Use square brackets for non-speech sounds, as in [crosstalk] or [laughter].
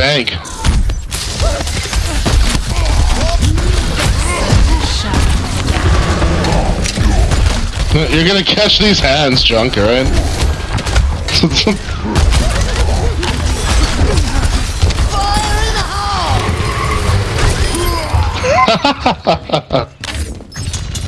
bank. You're gonna catch these hands, junk, alright? [laughs] [laughs]